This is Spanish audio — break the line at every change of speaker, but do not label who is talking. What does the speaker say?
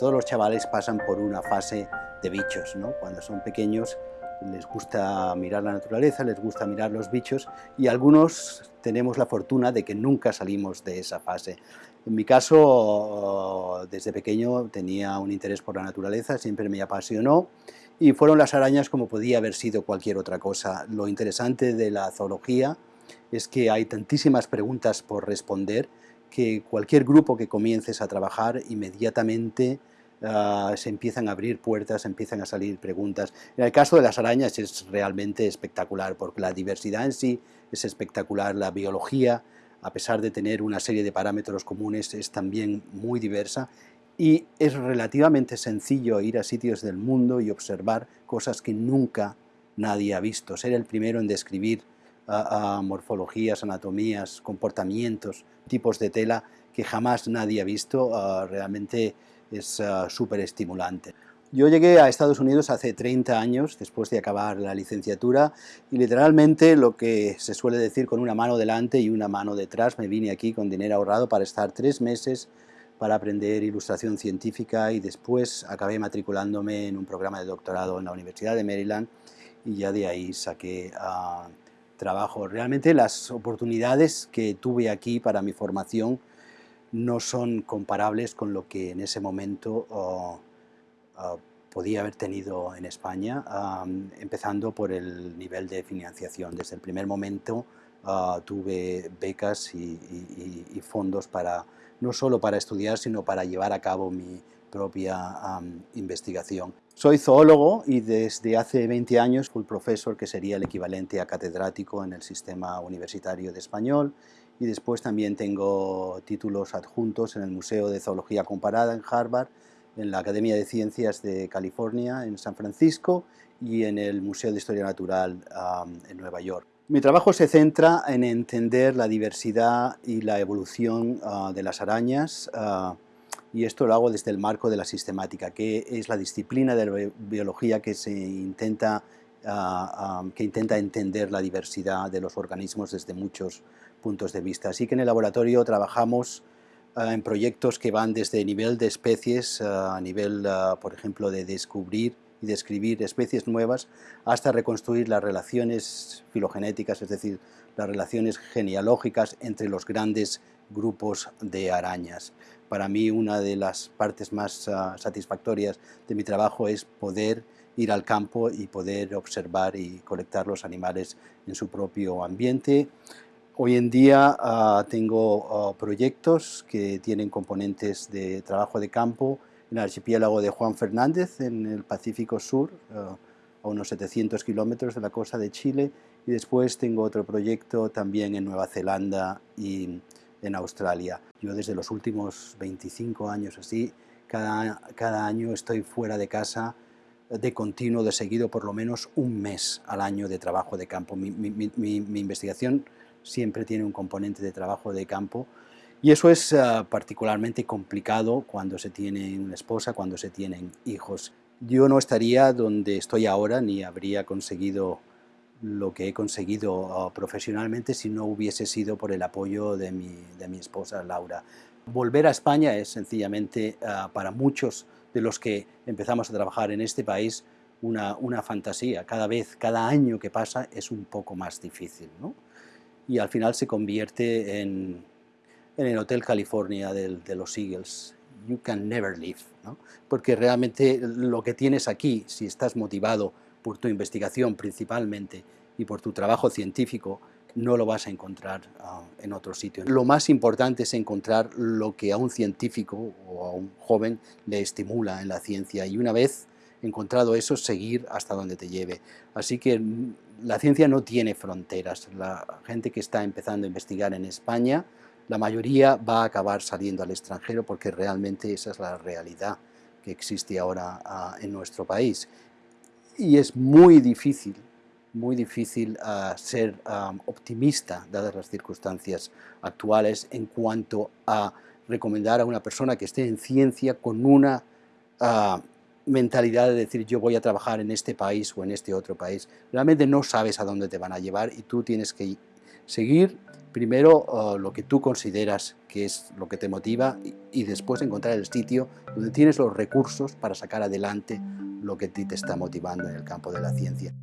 todos los chavales pasan por una fase de bichos, ¿no? Cuando son pequeños les gusta mirar la naturaleza, les gusta mirar los bichos y algunos tenemos la fortuna de que nunca salimos de esa fase. En mi caso, desde pequeño tenía un interés por la naturaleza, siempre me apasionó y fueron las arañas como podía haber sido cualquier otra cosa. Lo interesante de la zoología es que hay tantísimas preguntas por responder que cualquier grupo que comiences a trabajar inmediatamente ah, se empiezan a abrir puertas, empiezan a salir preguntas. En el caso de las arañas es realmente espectacular porque la diversidad en sí es espectacular, la biología, a pesar de tener una serie de parámetros comunes, es también muy diversa y es relativamente sencillo ir a sitios del mundo y observar cosas que nunca nadie ha visto. Ser el primero en describir morfologías, anatomías, comportamientos, tipos de tela que jamás nadie ha visto, ah, realmente es ah, súper estimulante. Yo llegué a Estados Unidos hace 30 años, después de acabar la licenciatura, y literalmente lo que se suele decir con una mano delante y una mano detrás, me vine aquí con dinero ahorrado para estar tres meses para aprender ilustración científica y después acabé matriculándome en un programa de doctorado en la Universidad de Maryland y ya de ahí saqué uh, trabajo. Realmente las oportunidades que tuve aquí para mi formación no son comparables con lo que en ese momento oh, oh, podía haber tenido en España, empezando por el nivel de financiación. Desde el primer momento ah, tuve becas y, fondos para no solo para estudiar, sino para llevar a cabo mi propia investigación. Soy zoólogo y desde hace 20 años full profesor, que sería el equivalente a catedrático en el sistema universitario de español, y después también tengo títulos adjuntos en el Museo de Zoología Comparada en Harvard, en la Academia de Ciencias de California en San Francisco y en el Museo de Historia Natural en Nueva York. Mi trabajo se centra en entender la diversidad y la evolución ah, de las arañas, ah, y esto lo hago desde el marco de la sistemática, que es la disciplina de la biología que, se intenta, ah, ah, que intenta entender la diversidad de los organismos desde muchos puntos de vista. Así que en el laboratorio trabajamos ah, en proyectos que van desde nivel de especies, a nivel, por ejemplo, de descubrir y describir especies nuevas, hasta reconstruir las relaciones filogenéticas, es decir, las relaciones genealógicas entre los grandes grupos de arañas. Para mí una de las partes más ah, satisfactorias de mi trabajo es poder ir al campo y poder observar y colectar los animales en su propio ambiente. Hoy en día ah, tengo ah, proyectos que tienen componentes de trabajo de campo en el archipiélago de Juan Fernández, en el Pacífico Sur, a unos 700 kilómetros de la costa de Chile, y después tengo otro proyecto también en Nueva Zelanda y en Australia. Yo desde los últimos 25 años así, cada, cada año estoy fuera de casa de continuo, de seguido, por lo menos un mes al año de trabajo de campo. Mi, mi, investigación siempre tiene un componente de trabajo de campo y eso es uh, particularmente complicado cuando se tiene una esposa, cuando se tienen hijos. Yo no estaría donde estoy ahora ni habría conseguido lo que he conseguido ah, profesionalmente si no hubiese sido por el apoyo de mi, de mi esposa Laura. Volver a España es sencillamente ah, para muchos de los que empezamos a trabajar en este país una, una, fantasía. Cada vez, cada año que pasa es un poco más difícil. ¿no? Y al final se convierte en, en el Hotel California de, de los Eagles. You can never leave. ¿no? Porque realmente lo que tienes aquí, si estás motivado por tu investigación principalmente y por tu trabajo científico, no lo vas a encontrar ah, en otro sitio. Lo más importante es encontrar lo que a un científico o a un joven le estimula en la ciencia y una vez encontrado eso, seguir hasta donde te lleve. Así que mm, la ciencia no tiene fronteras. La gente que está empezando a investigar en España, la mayoría va a acabar saliendo al extranjero porque realmente esa es la realidad que existe ahora ah, en nuestro país y es muy difícil, muy difícil ah, ser optimista dadas las circunstancias actuales en cuanto a recomendar a una persona que esté en ciencia con una ah, mentalidad de decir yo voy a trabajar en este país o en este otro país. Realmente no sabes a dónde te van a llevar y tú tienes que Seguir primero lo que tú consideras que es lo que te motiva y, y, después encontrar el sitio donde tienes los recursos para sacar adelante lo que a ti te está motivando en el campo de la ciencia.